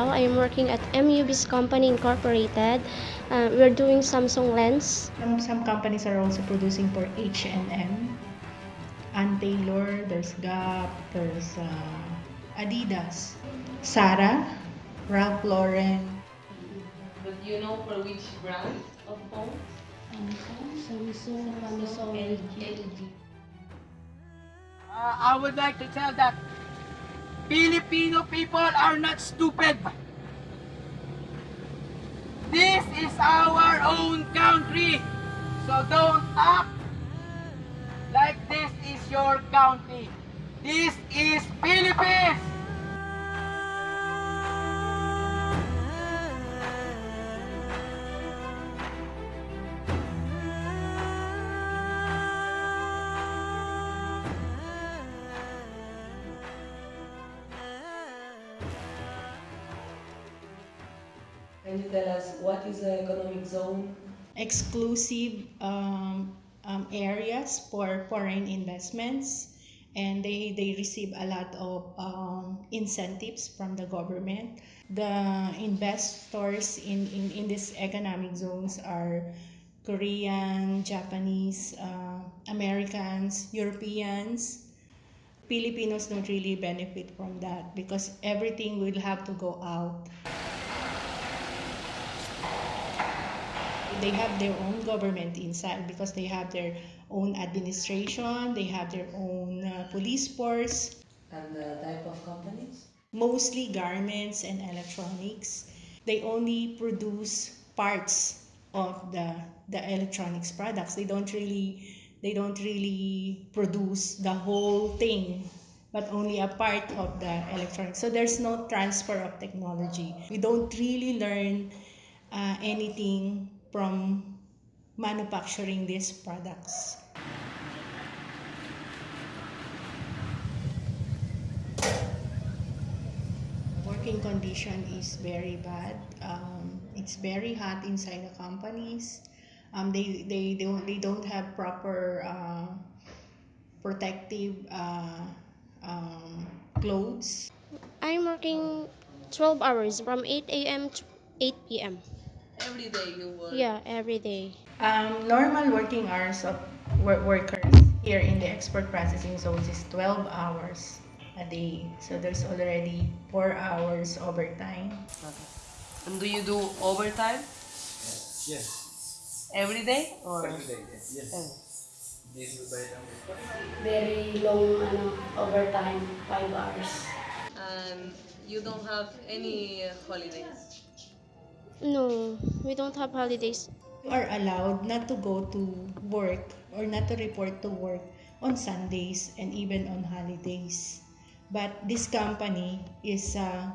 Yeah, I'm working at MUB's Company Incorporated. Uh, we're doing Samsung lens. Some, some companies are also producing for H&M, Ann Taylor, there's Gap, there's uh, Adidas, Zara, Ralph Lauren, But you know for which brand of phone? Samsung, Samsung, LG. Uh, I would like to tell that Filipino people are not stupid. This is our own country. So don't act like this is your country. This is Philippines. You tell us what is the economic zone? exclusive um, um, areas for foreign investments and they, they receive a lot of um, incentives from the government. The investors in, in, in these economic zones are Korean, Japanese, uh, Americans, Europeans. Filipinos don't really benefit from that because everything will have to go out. They have their own government inside because they have their own administration, they have their own uh, police force, And the type of companies? mostly garments and electronics. They only produce parts of the the electronics products. They don't really they don't really produce the whole thing but only a part of the electronics. So there's no transfer of technology. We don't really learn uh, anything from manufacturing these products. Working condition is very bad. Um, it's very hot inside the companies. Um, they, they, they, don't, they don't have proper uh, protective uh, um, clothes. I'm working 12 hours from 8 a.m. to 8 p.m. Every day you work. Yeah, every day. Um, normal working hours of wor- workers here in the export processing zones is 12 hours a day. So there's already 4 hours overtime. Okay. And do you do overtime Yes. every day or? Every day, yes. yes. This is by Very long ano, overtime, 5 hours. And you don't have any holidays. No, we don't have holidays. You are allowed not to go to work or not to report to work on Sundays and even on holidays. But this company is uh,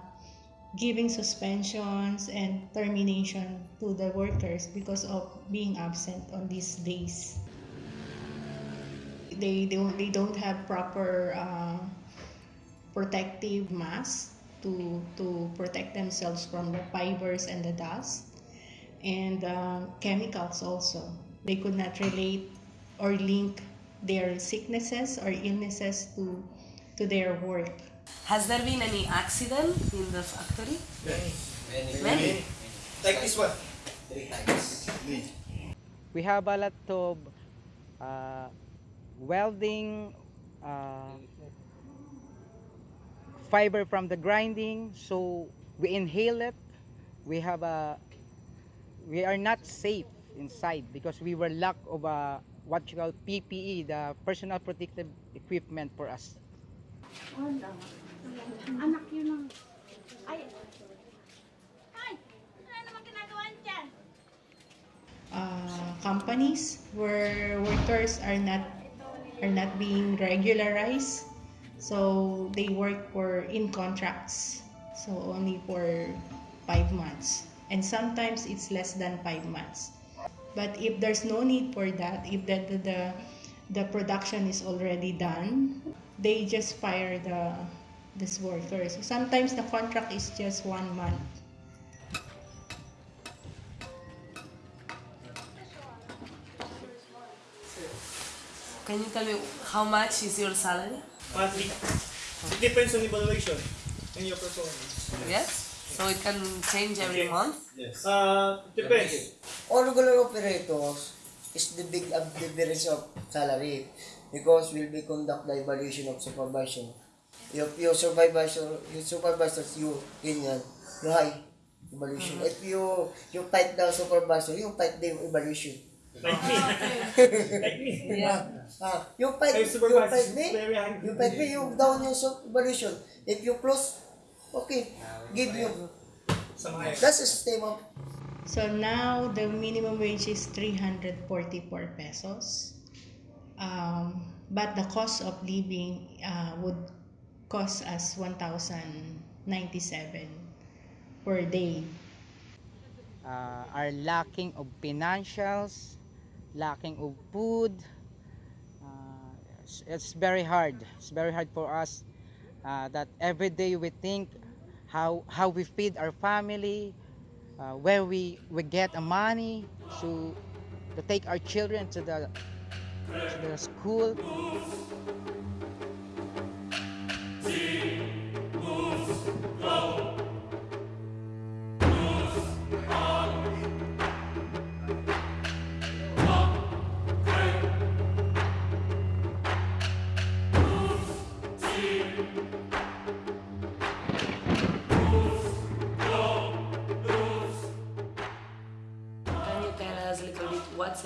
giving suspensions and termination to the workers because of being absent on these days. They don't, they don't have proper uh, protective masks to, to protect themselves from the fibers and the dust and uh, chemicals also. They could not relate or link their sicknesses or illnesses to, to their work. Has there been any accident in the factory? Many. Many. Like this one. Three times. we have a lot of uh, welding uh, fiber from the grinding so we inhale it we have a we are not safe inside because we were lack of a what you call PPE the personal protective equipment for us Wala. Anak yun ng... Ay! Ay! Ano naman ginagawa dyan? Uh, companies where workers are not are not being regularized, so they work for in contracts, so only for five months, and sometimes it's less than five months. But if there's no need for that, if the the, the, the production is already done, they just fire the these workers. Sometimes the contract is just one month. Can you tell me how much is your salary? Monthly. It depends on evaluation and your performance. Yes? So it can change every month? Yes. Uh, depends. All regular operators is the big uh, difference of salary because will be conduct the evaluation of supervision. If your supervisor, your supervisors, you union, you high evaluation. If you you fight the supervisor, you fight the evaluation. Like me. like me. Yeah. Ah, you fight, fight me, very hungry. you fight me, you down your sub- evaluation. If you close, okay, give you. That's the system of So now the minimum wage is 344 pesos. Um, but the cost of living uh, would cost us 1,097 per day. uh, are lacking of financials, lacking of food. Uh, it's, very hard. It's very hard for us uh, that every day we think how how we feed our family, uh, where we we get the money to to take our children to the to the school. Can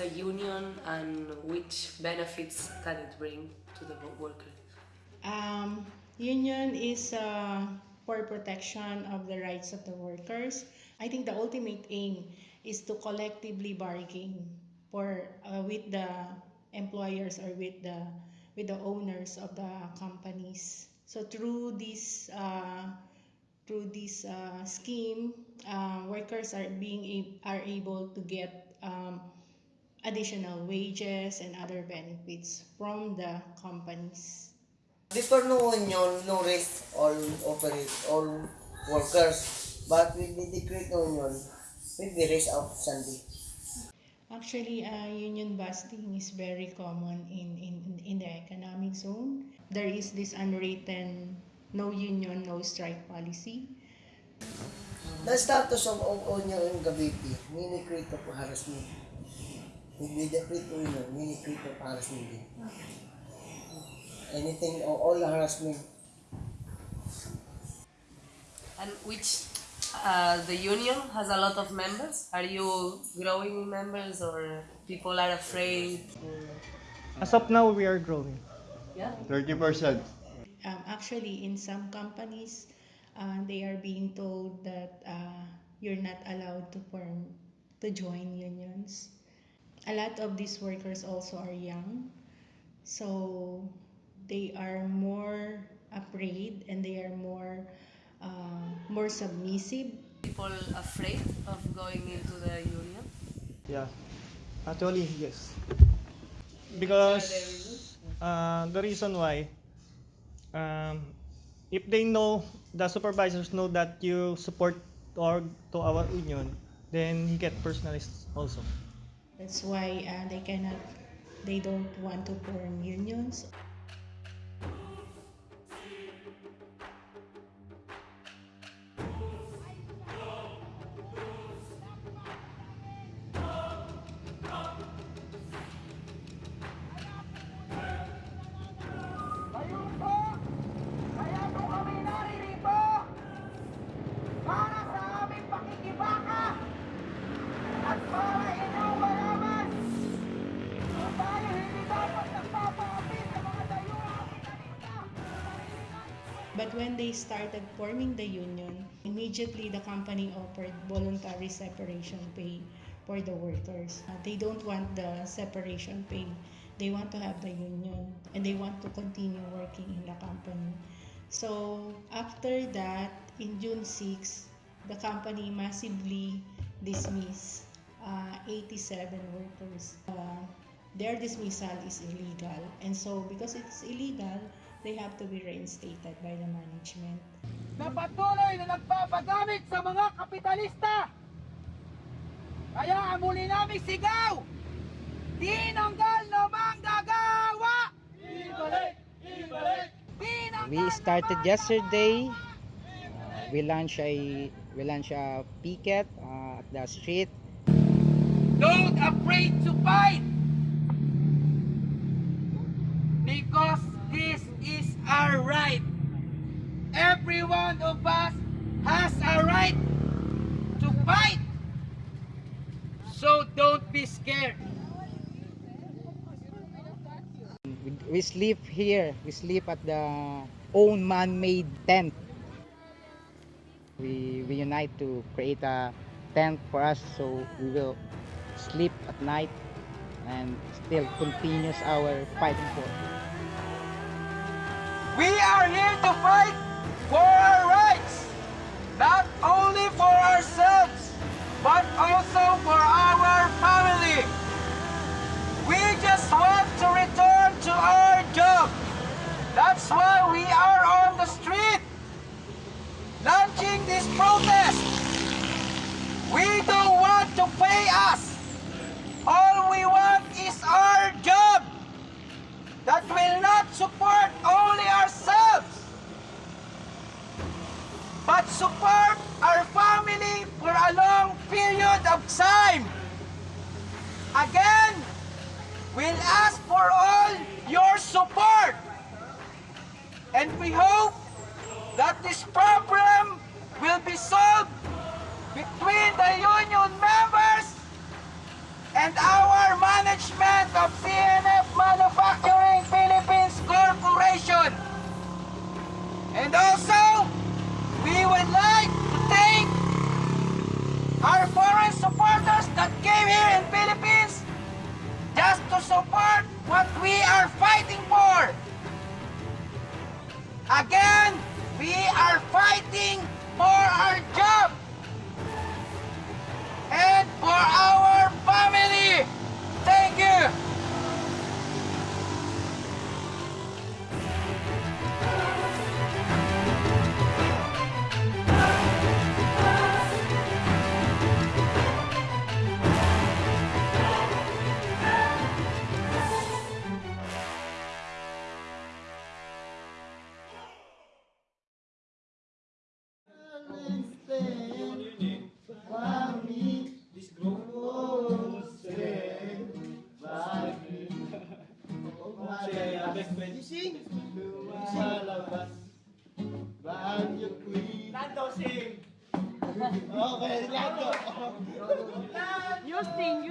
union and which benefits can it bring to the wo- worker? Um, union is uh, for protection of the rights of the workers. I think the ultimate aim is to collectively bargain for uh, with the employers or with the with the owners of the companies. So through this uh, through this uh, scheme, uh, workers are being are able to get um, additional wages and other benefits from the companies. Before no union, no rest, all operate, all workers. But with the decree union, will be rest out Sunday. Actually, uh, union busting is very common in, in, in the economic zone. There is this unwritten no union, no strike policy. The status of of union in Cavite, mini create of harassment. Hindi the create union, mini create of harassment. din. Anything, or all harassment, And which uh, the union has a lot of members. Are you growing in members or people are afraid? As of now, we are growing. Yeah. 30%. Um, actually, in some companies, uh, they are being told that uh, you're not allowed to form, to join unions. A lot of these workers also are young, so they are more afraid and they are more, uh, more submissive People afraid of going into the union. Yeah. Actually, yes. Because uh, the reason why, um, if they know, the supervisors know that you support or to our union, then he get personalized also. That's why uh, they cannot, they don't want to form unions. But when they started forming the union, immediately the company offered voluntary separation pay for the workers. Uh, they don't want the separation pay. They want to have the union and they want to continue working in the company. So after that, in June 6, the company massively dismissed uh, 87 workers. Uh, their dismissal is illegal. And so because it's illegal, they have to be reinstated by the management. na patuloy na nagpapagamit sa mga kapitalista. Kaya ang muli naming sigaw, tinanggal na manggagawa! Ibalik! Ibalik! We started yesterday we launch a we launch a picket uh, at the street Don't afraid to fight. Because our right. Every one of us has a right to fight. So don't be scared. we, we sleep here we sleep at the own man-made tent we we unite to create a tent for us so we will sleep at night and still continues our fighting for We are here to fight for our rights, not only for ourselves, but also for our family. We just want to return to our job. That's why we are on the street, launching this protest. We don't want to pay us. All we want is our job that will not support only ourselves, but support our family for a long period of time. Again, we'll ask for all your support. And we hope that this problem will be solved between the union members and our management of CNF Manufacturing Philippines Corporation. And also, would like to thank our foreign supporters that came here in Philippines just to support what we are fighting for. Again, we are fighting for our job and for our Houston,